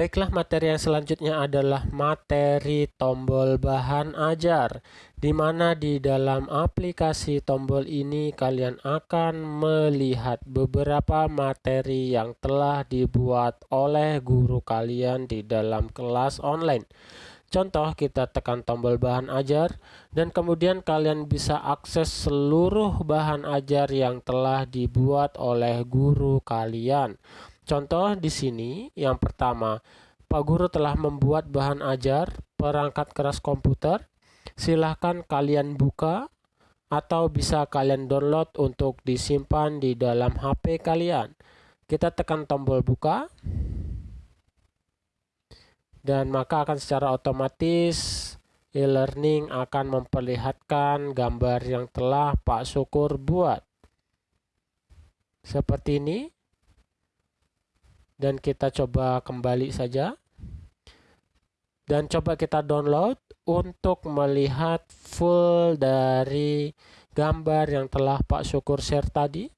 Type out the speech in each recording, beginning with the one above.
Baiklah, materi yang selanjutnya adalah materi tombol bahan ajar, di mana di dalam aplikasi tombol ini kalian akan melihat beberapa materi yang telah dibuat oleh guru kalian di dalam kelas online. Contoh, kita tekan tombol bahan ajar, dan kemudian kalian bisa akses seluruh bahan ajar yang telah dibuat oleh guru kalian. Contoh di sini, yang pertama, Pak Guru telah membuat bahan ajar perangkat keras komputer. Silahkan kalian buka atau bisa kalian download untuk disimpan di dalam HP kalian. Kita tekan tombol buka. Dan maka akan secara otomatis e-learning akan memperlihatkan gambar yang telah Pak Syukur buat. Seperti ini dan kita coba kembali saja. Dan coba kita download untuk melihat full dari gambar yang telah Pak Syukur share tadi.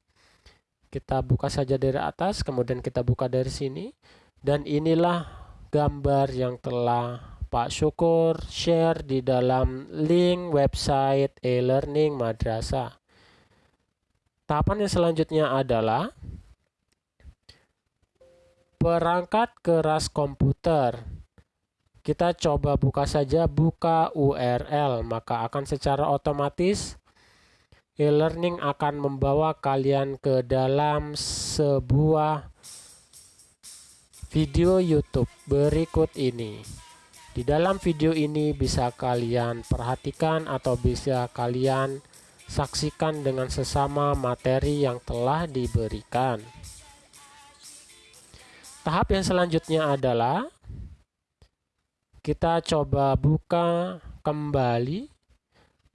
Kita buka saja dari atas kemudian kita buka dari sini. Dan inilah gambar yang telah Pak Syukur share di dalam link website e-learning madrasah. Tahapan yang selanjutnya adalah perangkat keras komputer. Kita coba buka saja buka URL, maka akan secara otomatis e-learning akan membawa kalian ke dalam sebuah video YouTube berikut ini. Di dalam video ini bisa kalian perhatikan atau bisa kalian saksikan dengan sesama materi yang telah diberikan. Tahap yang selanjutnya adalah kita coba buka kembali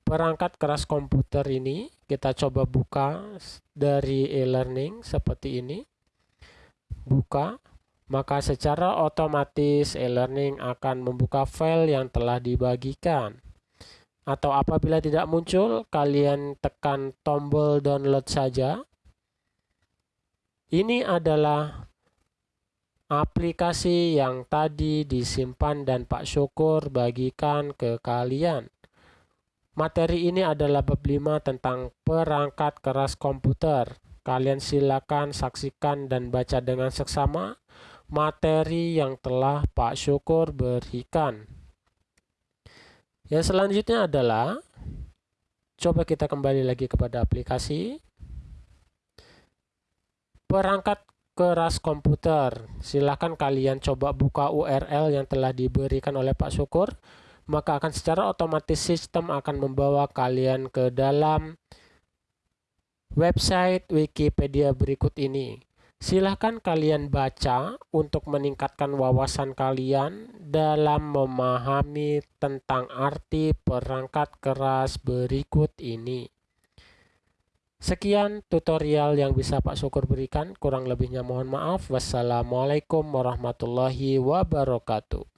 perangkat keras komputer ini. Kita coba buka dari e-learning seperti ini. Buka, maka secara otomatis e-learning akan membuka file yang telah dibagikan. Atau apabila tidak muncul, kalian tekan tombol download saja. Ini adalah aplikasi yang tadi disimpan dan Pak Syukur bagikan ke kalian. Materi ini adalah bab 5 tentang perangkat keras komputer. Kalian silakan saksikan dan baca dengan seksama materi yang telah Pak Syukur berikan. Yang selanjutnya adalah coba kita kembali lagi kepada aplikasi perangkat keras komputer. Silahkan kalian coba buka URL yang telah diberikan oleh Pak Syukur. Maka akan secara otomatis sistem akan membawa kalian ke dalam website Wikipedia berikut ini. Silahkan kalian baca untuk meningkatkan wawasan kalian dalam memahami tentang arti perangkat keras berikut ini. Sekian tutorial yang bisa Pak Syukur berikan. Kurang lebihnya mohon maaf. Wassalamualaikum warahmatullahi wabarakatuh.